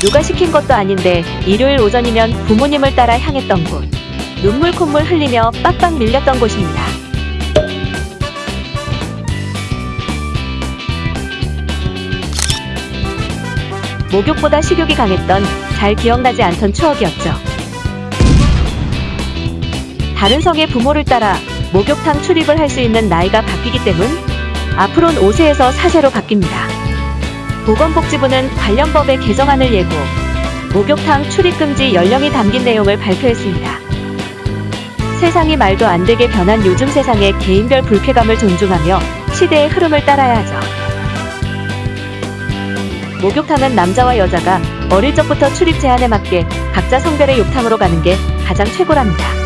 누가 시킨 것도 아닌데 일요일 오전이면 부모님을 따라 향했던 곳. 눈물 콧물 흘리며 빡빡 밀렸던 곳입니다. 목욕보다 식욕이 강했던 잘 기억나지 않던 추억이었죠. 다른 성의 부모를 따라 목욕탕 출입을 할 수 있는 나이가 바뀌기 때문 앞으론 5세에서 4세로 바뀝니다. 보건복지부는 관련 법의 개정안을 예고 목욕탕 출입 금지 연령이 담긴 내용을 발표했습니다. 세상이 말도 안 되게 변한 요즘 세상의 개인별 불쾌감을 존중하며 시대의 흐름을 따라야 하죠. 목욕탕은 남자와 여자가 어릴 적부터 출입 제한에 맞게 각자 성별의 욕탕으로 가는 게 가장 최고랍니다.